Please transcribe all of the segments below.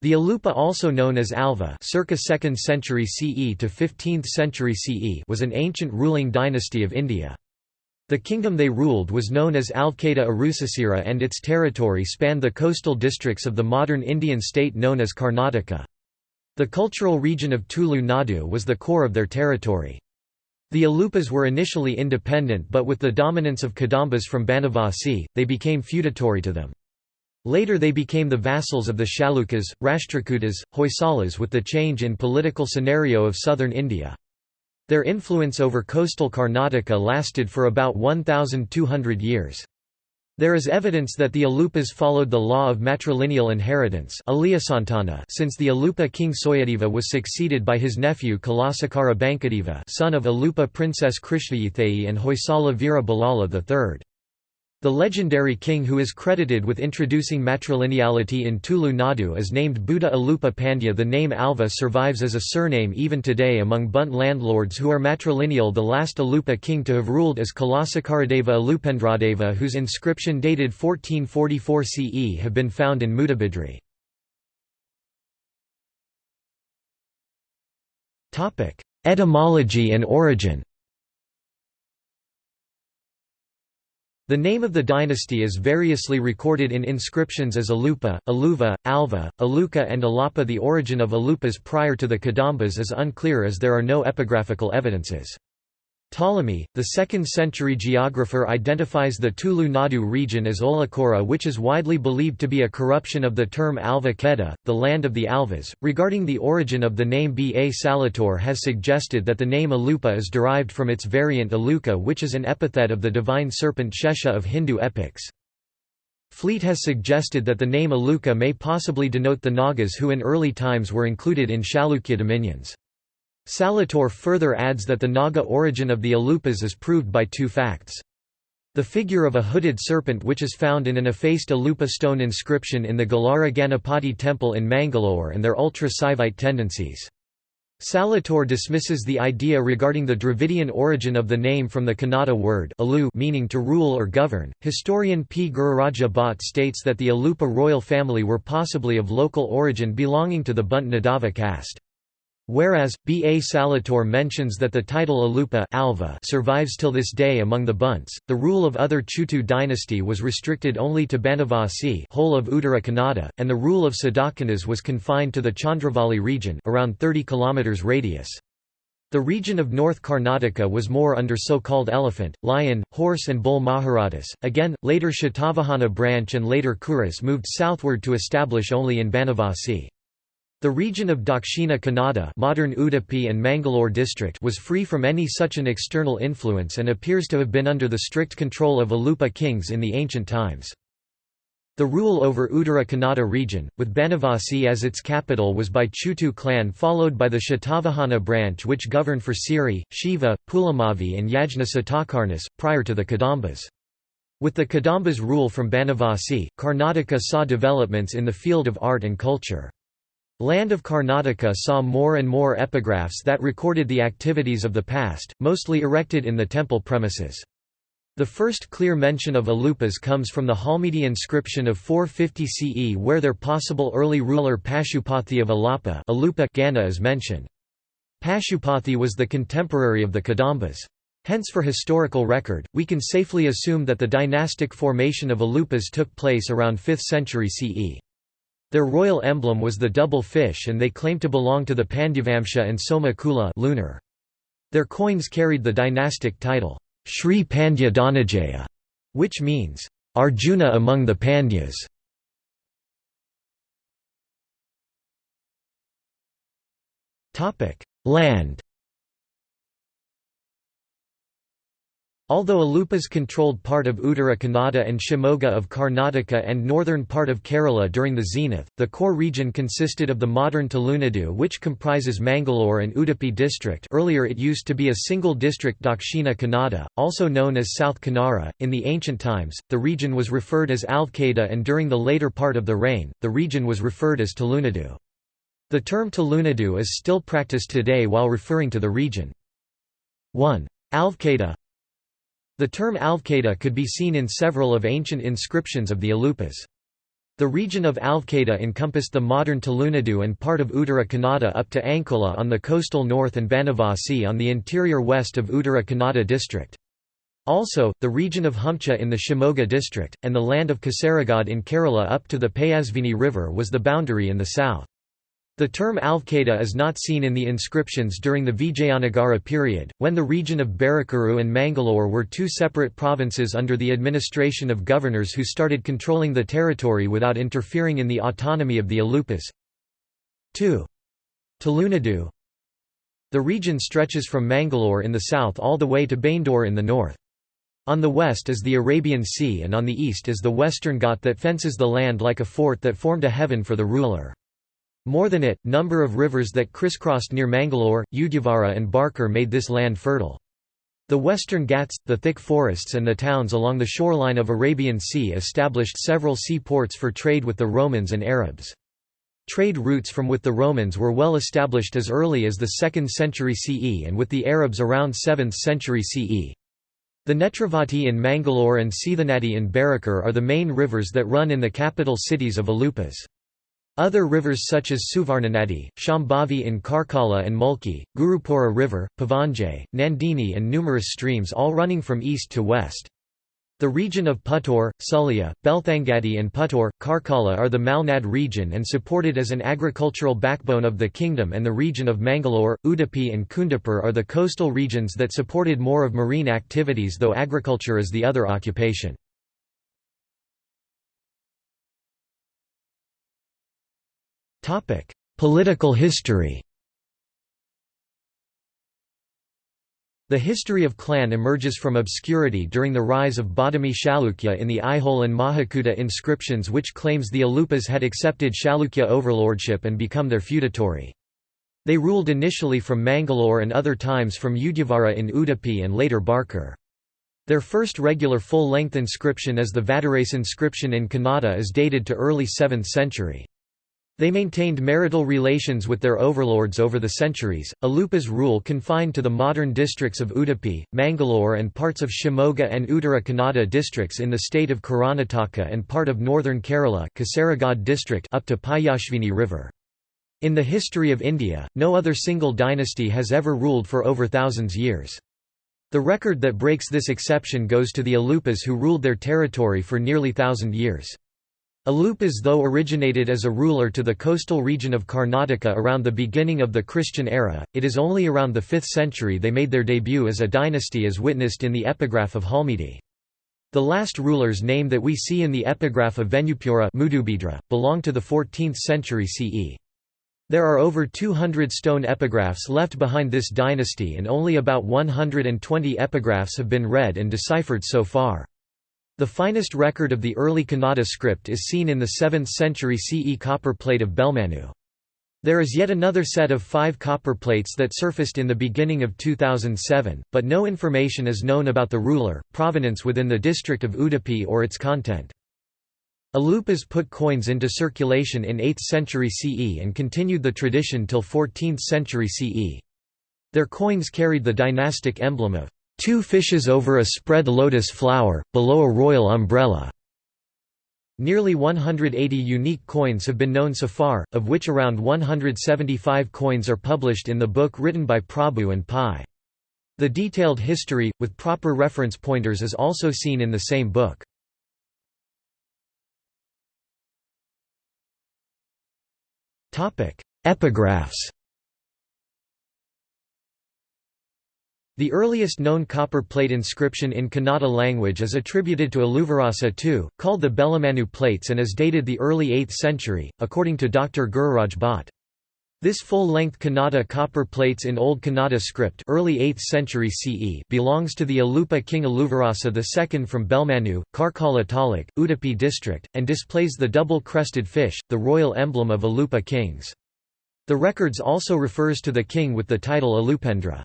The Alupa also known as Alva circa 2nd century CE to 15th century CE was an ancient ruling dynasty of India. The kingdom they ruled was known as Alvkeda Arusasira and its territory spanned the coastal districts of the modern Indian state known as Karnataka. The cultural region of Tulu Nadu was the core of their territory. The Alupas were initially independent but with the dominance of Kadambas from Banavasi, they became feudatory to them. Later they became the vassals of the Chalukyas, Rashtrakutas, Hoysalas with the change in political scenario of southern India. Their influence over coastal Karnataka lasted for about 1,200 years. There is evidence that the Alupas followed the law of matrilineal inheritance since the Alupa king Soyadeva was succeeded by his nephew Kalasakara Bankadeva son of Alupa princess Krishnayitheyi and Hoysala Veera Ballala III. The legendary king who is credited with introducing matrilineality in Tulu Nadu is named Buddha Alupa Pandya. The name Alva survives as a surname even today among Bunt landlords who are matrilineal. The last Alupa king to have ruled is Kalasakaradeva Alupendradeva whose inscription dated 1444 CE have been found in Mudabidri. Etymology and origin The name of the dynasty is variously recorded in inscriptions as Alupa, Aluva, Alva, Aluka and Alapa The origin of Alupas prior to the Kadambas is unclear as there are no epigraphical evidences. Ptolemy, the 2nd-century geographer identifies the Tulu Nadu region as Olakora which is widely believed to be a corruption of the term Alva Keda, the land of the Alvas. Regarding the origin of the name Ba Saletore has suggested that the name Alupa is derived from its variant Aluka which is an epithet of the divine serpent Shesha of Hindu epics. Fleet has suggested that the name Aluka may possibly denote the Nagas who in early times were included in Chalukya dominions. Saletore further adds that the Naga origin of the Alupas is proved by two facts. The figure of a hooded serpent which is found in an effaced Alupa stone inscription in the Galara Ganapati temple in Mangalore and their ultra-Saivite tendencies. Saletore dismisses the idea regarding the Dravidian origin of the name from the Kannada word alu meaning to rule or govern. Historian P. Gururaja Bhatt states that the Alupa royal family were possibly of local origin belonging to the Bunt Nadava caste. Whereas, B. A. Saletore mentions that the title Alupa Alva survives till this day among the Bunts, the rule of other Chutu dynasty was restricted only to Banavasi whole of Uttara Kannada, and the rule of Sadakanas was confined to the Chandravali region around 30 km radius. The region of North Karnataka was more under so-called elephant, lion, horse and bull Maharajas. Again, later Shatavahana branch and later Kuras moved southward to establish only in Banavasi. The region of Dakshina Kannada modern Udupi and Mangalore district was free from any such an external influence and appears to have been under the strict control of Alupa kings in the ancient times. The rule over Uttara Kannada region, with Banavasi as its capital was by Chutu clan followed by the Shatavahana branch which governed for Siri, Shiva, Pulamavi and Yajna Satakarnas, prior to the Kadambas. With the Kadambas rule from Banavasi, Karnataka saw developments in the field of art and culture. Land of Karnataka saw more and more epigraphs that recorded the activities of the past, mostly erected in the temple premises. The first clear mention of Alupas comes from the Halmidi inscription of 450 CE where their possible early ruler Pashupathi of Alapa Alupa Gana is mentioned. Pashupathi was the contemporary of the Kadambas. Hence for historical record, we can safely assume that the dynastic formation of Alupas took place around 5th century CE. Their royal emblem was the double fish and they claimed to belong to the Pandyavamsha and Soma Kula lunar. Their coins carried the dynastic title, Sri Pandya Dhanajaya, which means, Arjuna among the Pandyas. Land Although Alupas controlled part of Uttara Kannada and Shimoga of Karnataka and northern part of Kerala during the zenith, the core region consisted of the modern Tulunadu which comprises Mangalore and Udupi district earlier it used to be a single district Dakshina Kannada, also known as South Kanara. In the ancient times, the region was referred as Alvkeda and during the later part of the reign, the region was referred as Tulunadu. The term Tulunadu is still practiced today while referring to the region. 1. Alvkeda the term Alvkeda could be seen in several of ancient inscriptions of the Alupas. The region of Alvkada encompassed the modern Tulunadu and part of Uttara Kannada up to Ankola on the coastal north and Banavasi on the interior west of Uttara Kannada district. Also, the region of Humcha in the Shimoga district, and the land of Kasaragod in Kerala up to the Payasvini river was the boundary in the south. The term Alvkada is not seen in the inscriptions during the Vijayanagara period, when the region of Barakuru and Mangalore were two separate provinces under the administration of governors who started controlling the territory without interfering in the autonomy of the Alupas. 2. Tulunadu The region stretches from Mangalore in the south all the way to Baindore in the north. On the west is the Arabian Sea and on the east is the Western Ghat that fences the land like a fort that formed a heaven for the ruler. More than it, number of rivers that crisscrossed near Mangalore, Udyavara and Barkur made this land fertile. The western Ghats, the thick forests and the towns along the shoreline of Arabian Sea established several seaports for trade with the Romans and Arabs. Trade routes from with the Romans were well established as early as the 2nd century CE and with the Arabs around 7th century CE. The Netravati in Mangalore and Sithanadi in Barakur are the main rivers that run in the capital cities of Alupas. Other rivers such as Suvarnanadi, Shambhavi in Karkala and Mulki, Gurupura River, Pavanjay, Nandini and numerous streams all running from east to west. The region of Puttur, Sullia, Belthangadi and Puttur, Karkala are the Malnad region and supported as an agricultural backbone of the kingdom and the region of Mangalore, Udupi and Kundapur are the coastal regions that supported more of marine activities though agriculture is the other occupation. Political history The history of clan emerges from obscurity during the rise of Badami Chalukya in the Aihole and Mahakuta inscriptions which claims the Alupas had accepted Chalukya overlordship and become their feudatory. They ruled initially from Mangalore and other times from Udyavara in Udupi and later Barkur. Their first regular full-length inscription is the Vadarase inscription in Kannada is dated to early 7th century. They maintained marital relations with their overlords over the centuries. Alupa's rule confined to the modern districts of Udupi, Mangalore, and parts of Shimoga and Uttara Kannada districts in the state of Karnataka and part of northern Kerala Kasaragod district up to Payasvini River. In the history of India, no other single dynasty has ever ruled for over thousands years. The record that breaks this exception goes to the Alupas who ruled their territory for nearly thousand years. Alupas though originated as a ruler to the coastal region of Karnataka around the beginning of the Christian era, it is only around the 5th century they made their debut as a dynasty as witnessed in the epigraph of Halmidi. The last ruler's name that we see in the epigraph of Venupura belong to the 14th century CE. There are over 200 stone epigraphs left behind this dynasty and only about 120 epigraphs have been read and deciphered so far. The finest record of the early Kannada script is seen in the 7th century CE copper plate of Belmanu. There is yet another set of five copper plates that surfaced in the beginning of 2007, but no information is known about the ruler, provenance within the district of Udupi or its content. Alupas put coins into circulation in 8th century CE and continued the tradition till 14th century CE. Their coins carried the dynastic emblem of Two fishes over a spread lotus flower, below a royal umbrella. Nearly 180 unique coins have been known so far, of which around 175 coins are published in the book written by Prabhu and Pai. The detailed history, with proper reference pointers is also seen in the same book. Epigraphs The earliest known copper plate inscription in Kannada language is attributed to Aluvarasa II, called the Belamanu plates and is dated the early 8th century, according to Dr. Gururaj Bhatt. This full-length Kannada copper plates in Old Kannada script early 8th century CE belongs to the Alupa king Aluvarasa II from Belmanu, Karkala Taluk, Udupi district, and displays the double-crested fish, the royal emblem of Alupa kings. The records also refers to the king with the title Alupendra.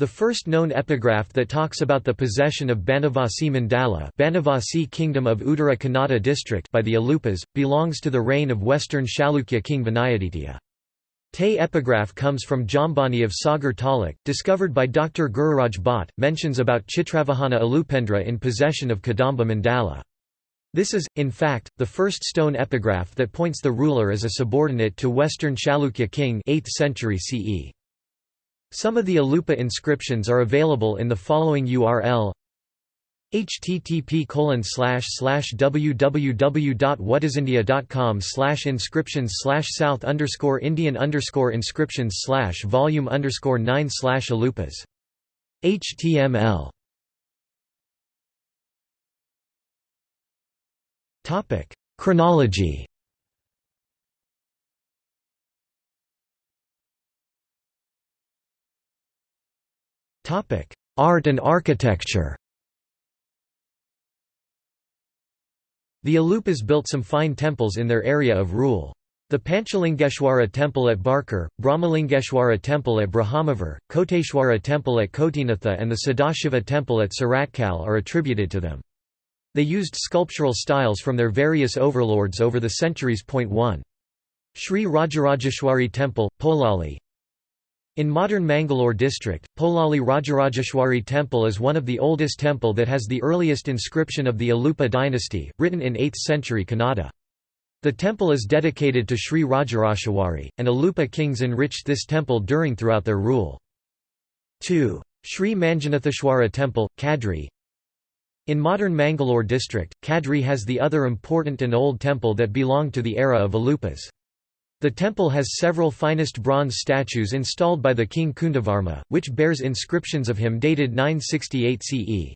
The first known epigraph that talks about the possession of Banavasi Mandala Banavasi Kingdom of Uttara Kannada district by the Alupas, belongs to the reign of western Chalukya king Vinayaditya. Te epigraph comes from Jambani of Sagar Taluk, discovered by Dr. Gururaj Bhatt, mentions about Chitravahana Alupendra in possession of Kadamba Mandala. This is, in fact, the first stone epigraph that points the ruler as a subordinate to Western Chalukya king 8th century CE. Some of the Alupa inscriptions are available in the following URL http www.whatisindia.com slash inscriptions slash south underscore indian underscore inscriptions slash volume underscore 9 slash alupas html Topic: Chronology. Art and architecture. The Alupas built some fine temples in their area of rule. The Panchalingeshwara temple at Barkur, Brahmalingeshwara temple at Brahmavar, Koteshwara temple at Kotinatha and the Sadashiva temple at Suratkal are attributed to them. They used sculptural styles from their various overlords over the centuries. 1. Sri Rajarajeshwari Temple, Polali In modern Mangalore district, Polali Rajarajeshwari Temple is one of the oldest temple that has the earliest inscription of the Alupa dynasty, written in 8th century Kannada. The temple is dedicated to Sri Rajarajeshwari, and Alupa kings enriched this temple during throughout their rule. 2. Sri Manjunatheshwara Temple, Kadri in modern Mangalore district, Kadri has the other important and old temple that belonged to the era of Alupas. The temple has several finest bronze statues installed by the king Kundavarma, which bears inscriptions of him dated 968 CE.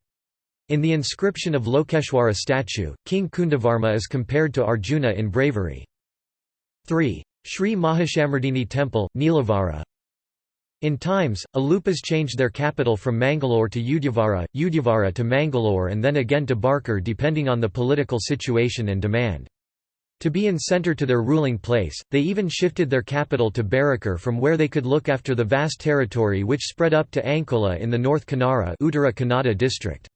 In the inscription of Lokeshwara statue, King Kundavarma is compared to Arjuna in bravery. 3. Sri Mahashamardini Temple, Neelavara in times, Alupas changed their capital from Mangalore to Udyavara, Udyavara to Mangalore and then again to Barkur depending on the political situation and demand. To be in centre to their ruling place, they even shifted their capital to Barakar from where they could look after the vast territory which spread up to Ankola in the North Kanara Uttara Kannada district.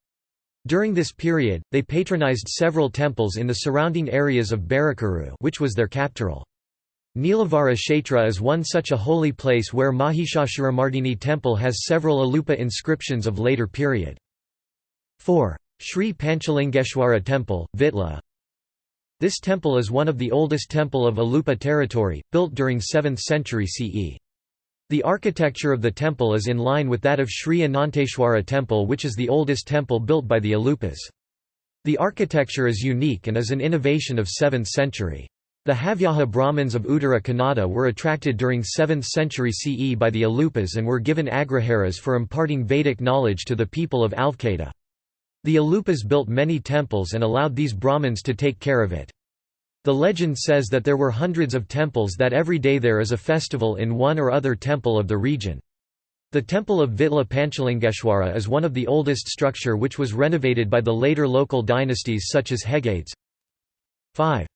During this period, they patronized several temples in the surrounding areas of Barakuru which was their capital. Nilavara Kshetra is one such a holy place where Mahishasuramardini temple has several Alupa inscriptions of later period. 4. Sri Panchalingeshwara temple, Vitla This temple is one of the oldest temple of Alupa territory, built during 7th century CE. The architecture of the temple is in line with that of Sri Ananteshwara temple which is the oldest temple built by the Alupas. The architecture is unique and is an innovation of 7th century. The Havyaka Brahmins of Uttara Kannada were attracted during 7th century CE by the Alupas and were given agraharas for imparting Vedic knowledge to the people of Alvkeda. The Alupas built many temples and allowed these Brahmins to take care of it. The legend says that there were hundreds of temples that every day there is a festival in one or other temple of the region. The temple of Vitla Panchalingeshwara is one of the oldest structure which was renovated by the later local dynasties such as Hegades. 5.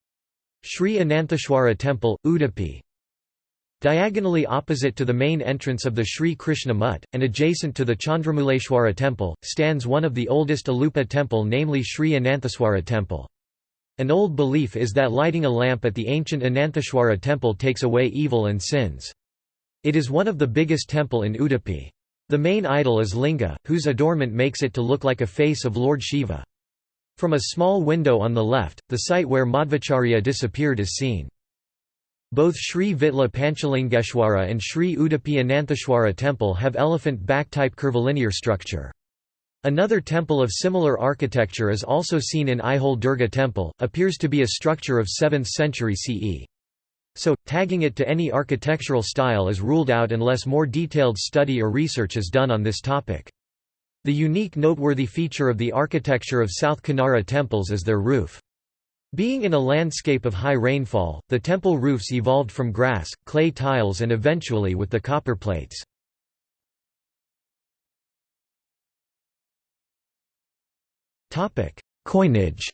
Sri Anantheshwara Temple, Udupi Diagonally opposite to the main entrance of the Sri Krishna Mutt, and adjacent to the Chandramuleshwara temple, stands one of the oldest Alupa temple namely Sri Anantheswara temple. An old belief is that lighting a lamp at the ancient Anantheshwara temple takes away evil and sins. It is one of the biggest temple in Udupi. The main idol is Linga, whose adornment makes it to look like a face of Lord Shiva. From a small window on the left, the site where Madhvacharya disappeared is seen. Both Sri Vitla Panchalingeshwara and Sri Udupi Anantheshwara temple have elephant back-type curvilinear structure. Another temple of similar architecture is also seen in Aihole Durga temple, appears to be a structure of 7th century CE. So, tagging it to any architectural style is ruled out unless more detailed study or research is done on this topic. The unique noteworthy feature of the architecture of South Kanara temples is their roof. Being in a landscape of high rainfall, the temple roofs evolved from grass, clay tiles and eventually with the copper plates. Coinage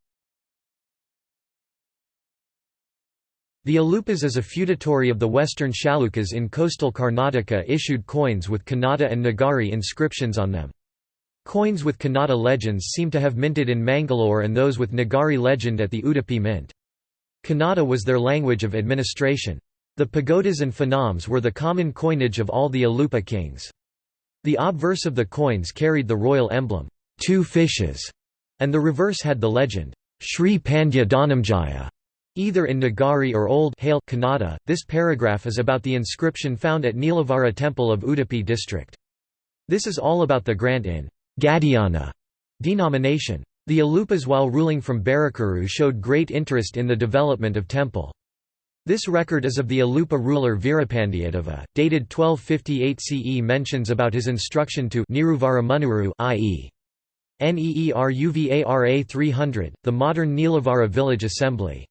The Alupas is a feudatory of the western Chalukyas in coastal Karnataka issued coins with Kannada and Nagari inscriptions on them. Coins with Kannada legends seem to have minted in Mangalore and those with Nagari legend at the Udupi Mint. Kannada was their language of administration. The pagodas and phanams were the common coinage of all the Alupa kings. The obverse of the coins carried the royal emblem, two fishes, and the reverse had the legend, Sri Pandya Dhanamjaya, either in Nagari or Old Hale Kannada. This paragraph is about the inscription found at Neelavara temple of Udupi district. This is all about the grant in Gadiyana denomination. The Alupas while ruling from Barakuru showed great interest in the development of temple. This record is of the Alupa ruler Veerapandiyatheva, dated 1258 CE mentions about his instruction to Niruvara Munuru i.e. Neeruvara 300, the modern Neelavara village assembly.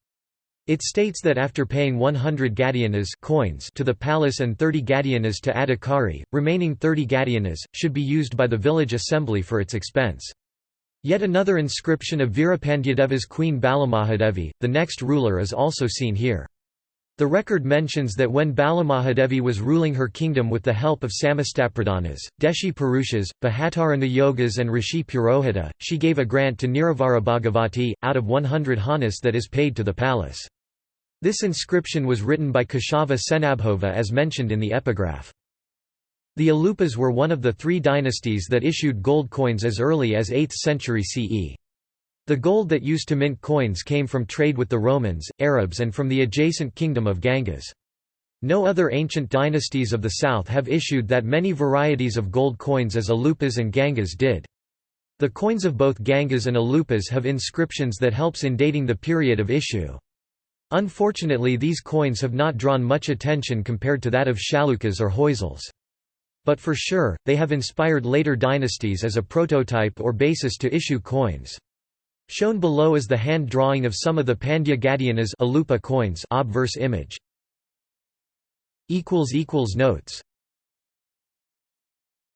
It states that after paying 100 gadianas coins to the palace and 30 gadianas to Adhikari, remaining 30 gadianas, should be used by the village assembly for its expense. Yet another inscription of Veerapandyadeva's queen Balamahadevi, the next ruler is also seen here. The record mentions that when Balamahadevi was ruling her kingdom with the help of Samastapradhanas, Deshi Purushas, Bahatarana Yogas and Rishi Purohita, she gave a grant to Niruvara Bhagavati, out of 100 hanas that is paid to the palace. This inscription was written by Keshava Senabhova as mentioned in the epigraph. The Alupas were one of the three dynasties that issued gold coins as early as 8th century CE. The gold that used to mint coins came from trade with the Romans, Arabs and from the adjacent kingdom of Ganges. No other ancient dynasties of the south have issued that many varieties of gold coins as Alupas and Gangas did. The coins of both Gangas and Alupas have inscriptions that helps in dating the period of issue. Unfortunately these coins have not drawn much attention compared to that of Chalukyas or Hoysals. But for sure, they have inspired later dynasties as a prototype or basis to issue coins. Shown below is the hand drawing of some of the Pandya Gadianas coins obverse image. Notes